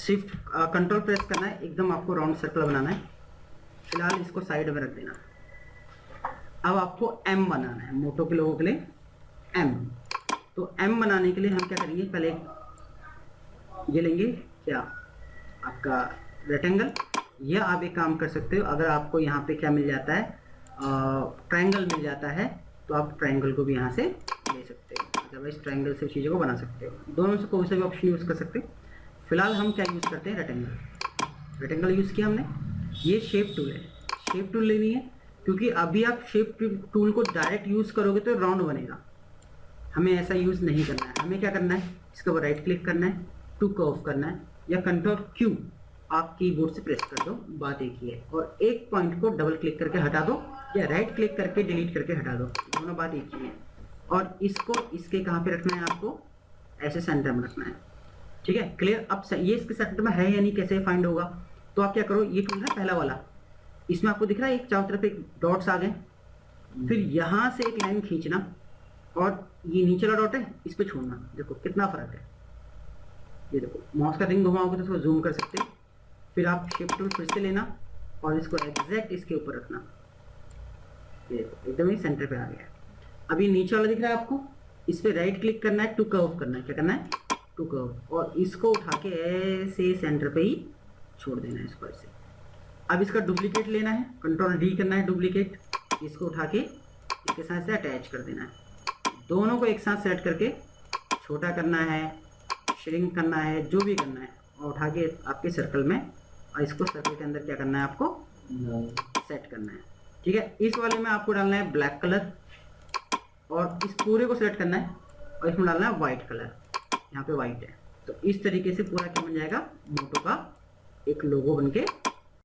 Shift control press करना है, एकदम आपको राउंड सर्कल बनाना है। फ़िलहाल इसको साइड में रख देना। अब आपको एम बनाना है, मोटो के लोगों के लिए एम तो एम बनाने के लिए हम क्या करेंगे, पहले ये लेंगे, क्या? आपका रेक्टेंगल या आप एक काम कर सकते हो, अगर आपको यहाँ पे क्या मिल जाता है ट्रायंगल मिल जाता है तो आप ट्रायंगल को भी यहाँ से ले सकते हो। अदरवाइज़ ट्रायंगल से चीज़ों को बना सकते हो। दोनों से कोई सा भी ऑप्शन यूज़ कर सकते हो। फ़िलहाल हम क्या यूज़ करते हैं? रेक्टेंगल रेक्टेंगल यूज़ किया हमने। ये शेप टूल है। शेप टूल लेनी है, क्योंकि अभी आप शेप टूल को डायरेक्ट यूज़ करोगे तो राउंड बनेगा। हमें ऐसा यूज़ नहीं करना है। हमें क्या करना है? इसके ऊपर राइट क्लिक करना है टू कर्व करना है, या कंट्रोल क्यू आप कीबोर्ड से प्रेस कर दो, बात एक ही है। और एक पॉइंट को डबल क्लिक करके हटा दो, या राइट क्लिक करके डिलीट करके हटा दो। दोनों बात एक ही है। और इसको, इसके कहाँ पे रखना है आपको? ऐसे सेंटर में रखना है। ठीक है? क्लियर अब ये इसके सेंटर में है या नहीं, कैसे फाइंड होगा? तो आप क्या करो, ये टूल है पहला वाला। इसमें आपको दिख रहा है, एक चारों तरफ़ एक डॉट्स आ गए। फिर यहाँ से एक लाइन खींचना और ये नीचे वाला डॉट है, इस पर छोड़ना। देखो, कितना फ़र्क है। ये देखो माउस का रिंग घुमाओगे तो उसको जूम कर सकते हैं। फिर आप शिफ्ट टूल फिर से लेना और इसको एग्जैक्ट इसके ऊपर रखना। ये देखो, एकदम ही सेंटर पे आ गया अभी नीचे वाला दिख रहा है आपको, इस पर राइट क्लिक करना है टू कर्व करना है। क्या करना है? टू कर्व और इसको उठा के ऐसे सेंटर पे ही छोड़ देना है इसको ऐसे। अब इसका डुप्लीकेट लेना है कंट्रोल डी करना है डुप्लीकेट इसको उठा के इसके साथ से अटैच कर देना है। दोनों को एक साथ सेट करके छोटा करना है श्रिंक करना है, जो भी करना है, और उठा के आपके सर्कल में, और इसको सर्कल के अंदर क्या करना है आपको? सेट करना है। ठीक है, इस वाले में आपको डालना है ब्लैक कलर और इस पूरे को सेलेक्ट करना है, और इसमें डालना है वाइट कलर यहाँ पे व्हाइट है। तो इस तरीके से पूरा क्या बन जाएगा? मोटो का एक लोगो बन के